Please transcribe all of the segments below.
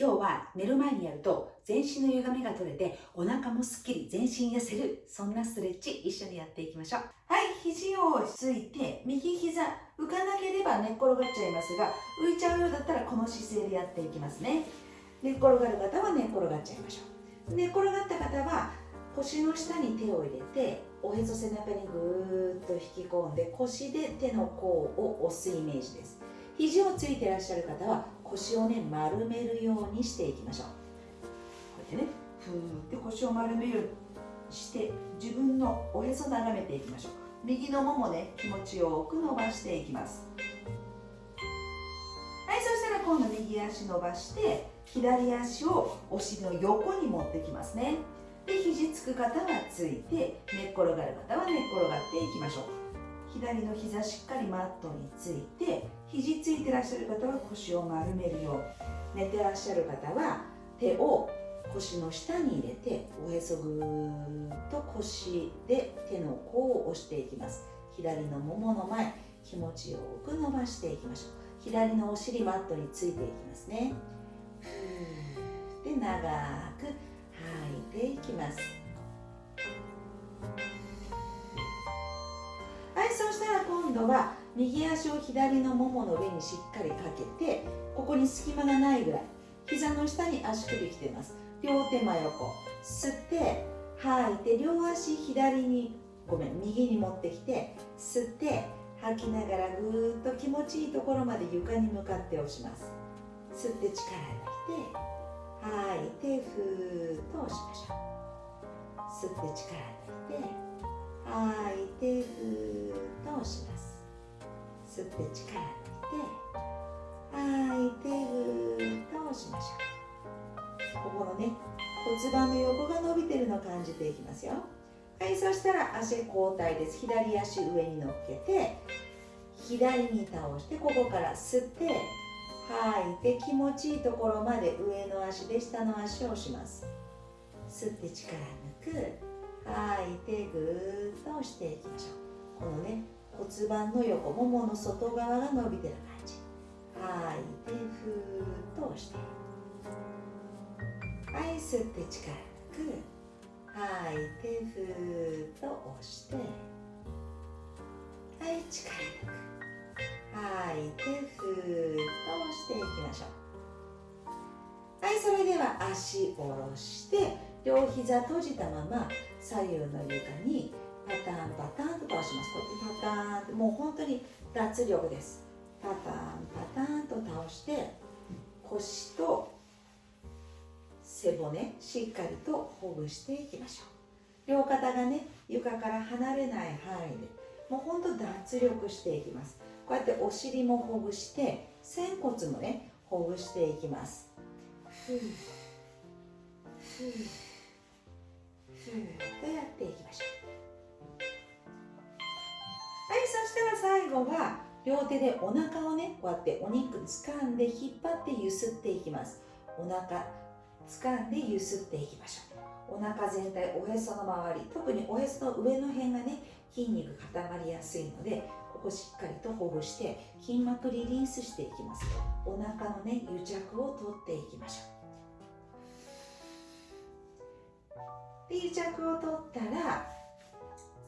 今日は寝る前にやると全身の歪みが取れてお腹もすっきり全身痩せるそんなストレッチ一緒にやっていきましょう。はい肘をついて右膝浮かなければ寝っ転がっちゃいますが浮いちゃうようだったらこの姿勢でやっていきますね。寝っ転がる方は寝っ転がっちゃいましょう。寝っ転がった方は腰の下に手を入れておへそ背中にぐーっと引き込んで腰で手の甲を押すイメージです。肘をついていらっしゃる方は腰をね丸めるようにしていきましょう。こうやってねふーって腰を丸めるようにして自分のおへそ眺めていきましょう。右のももね気持ちよく伸ばしていきます。はいそしたら今度右足伸ばして左足をお尻の横に持ってきますね。で肘つく方はついて寝っ転がる方は寝っ転がっていきましょう。左の膝しっかりマットについて肘ついてらっしゃる方は腰を丸めるよう寝てらっしゃる方は手を腰の下に入れておへそぐーっと腰で手の甲を押していきます。左のももの前気持ちよく伸ばしていきましょう。左のお尻マットについていきますね。ふー。で長く吐い。ていきます。度は右足を左のももの上にしっかりかけてここに隙間がないぐらい膝の下に足首きてます。両手真横。吸って吐いて両足左にごめん右に持ってきて吸って吐きながらぐーっと気持ちいいところまで床に向かって押します。吸って力抜いて吐いてふーっと押しましょう。吸って力抜いて吐いてふーっと押します吸って力抜いて吐いてふーっと押しましょうここのね骨盤の横が伸びてるのを感じていきますよはいそしたら足交代です左足上に乗っけて左に倒してここから吸って吐いて気持ちいいところまで上の足で下の足を押します吸って力抜く。吐いてぐーっと押していきましょうこのね骨盤の横ももの外側が伸びてる感じ。吐いてふーっと押してはい吸って力く吐いてふーっと押してはい力抜く吐いてふーっと押していきましょう。はいそれでは足下ろして両膝閉じたまま左右の床にパターンパターンと倒します。こうやってパターンもう本当に脱力です。パターンパターンと倒して腰と背骨しっかりとほぐしていきましょう。両肩がね床から離れない範囲でもうほんと脱力していきます。こうやってお尻もほぐして仙骨もねほぐしていきます。ふう。ふう。ふーとやっていきましょうはい。そしたら最後は両手でお腹をねこうやってお肉掴んで引っ張ってゆすっていきます。お腹掴んでゆすっていきましょう。お腹全体おへその周り特におへその上の辺がね筋肉固まりやすいのでここしっかりとほぐして筋膜リリースしていきますお腹のね癒着を取っていきましょう。で癒着を取ったら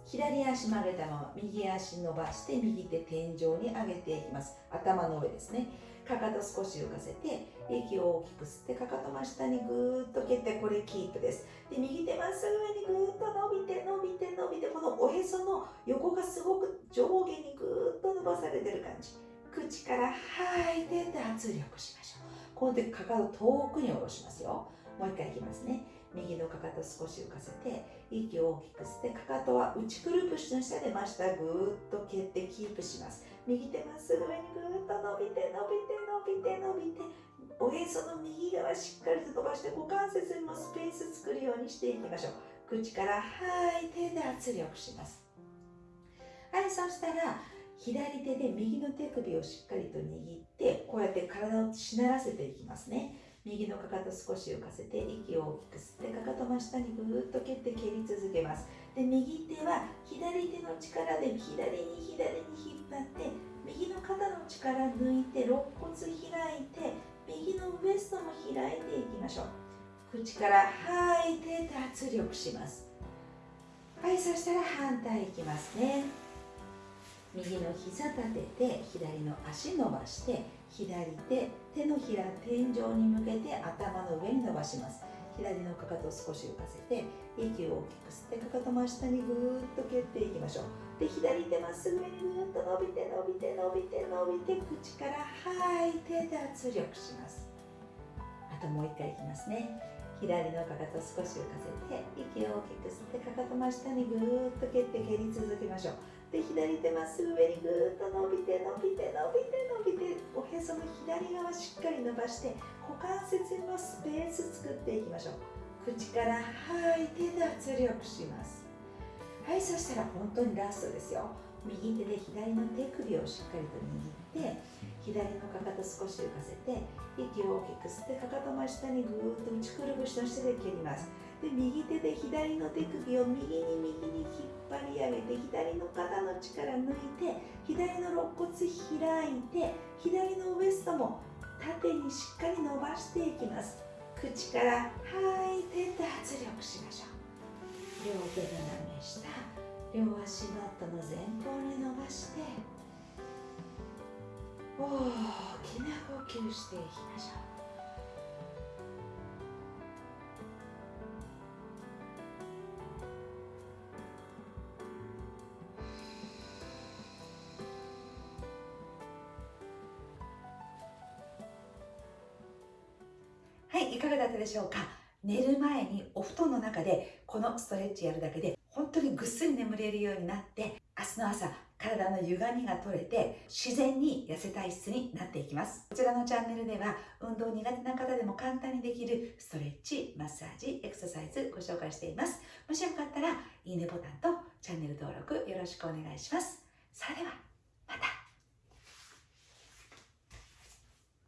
左足曲げたまま右足伸ばして右手天井に上げていきます。頭の上ですね。かかと少し浮かせて息を大きく吸ってかかと真下にぐーっと蹴ってこれキープです。で右手まっすぐ上にぐーっと伸びて伸びて伸びてこのおへその横がすごく上下にぐーっと伸ばされてる感じ。口から吐いて脱力しましょう。この時かかと遠くに下ろしますよ。もう一回いきますね。右のかかと少し浮かせて息を大きく吸ってかかとは内くるぶしの下で真下ぐーっと蹴ってキープします。右手まっすぐ上にぐーっと伸びて伸びて伸びて伸びておへその右側しっかりと伸ばして股関節にもスペース作るようにしていきましょう。口から吐いて脱力します。はいそしたら左手で右の手首をしっかりと握ってこうやって体をしならせていきますね。右のかかと少し浮かせて息を大きく吸ってかかと真下にぐーっと蹴って蹴り続けます。で右手は左手の力で左に左に引っ張って右の肩の力抜いて肋骨開いて右のウエストも開いていきましょう口から吐いて脱力しますはいそしたら反対いきますね右の膝立てて左の足伸ばして左手手のひら天井に向けて頭の上に伸ばします。左のかかとを少し浮かせて息を大きく吸ってかかと真下にぐーっと蹴っていきましょうで左手まっすぐにぐーっと伸びて伸びて伸びて伸びて口から吐いて脱力しますあともう一回いきますね左のかかと少し浮かせて息を大きく吸ってかかと真下にぐーっと蹴って蹴り続けましょうで左手まっすぐ上にぐーっと伸びて伸びて伸びて伸びておへその左側しっかり伸ばして股関節のスペース作っていきましょう口から吐いて脱力しますはいそしたら本当にラストですよ右手で左の手首をしっかりと握って左のかかと少し浮かせて息を大きく吸ってかかと真下にぐーっと内くるぶしの下で蹴りますで右手で左の手首を右に右に張り上げて左の肩の力抜いて左の肋骨開いて左のウエストも縦にしっかり伸ばしていきます。口から吐いて脱力しましょう。両手斜め下両足マットの前方に伸ばして大きな呼吸していきましょう。いかがだったでしょうか？寝る前にお布団の中でこのストレッチやるだけで本当にぐっすり眠れるようになって明日の朝体の歪みが取れて自然に痩せ体質になっていきます。こちらのチャンネルでは運動苦手な方でも簡単にできるストレッチマッサージエクササイズご紹介しています。もしよかったらいいねボタンとチャンネル登録よろしくお願いします。それでは。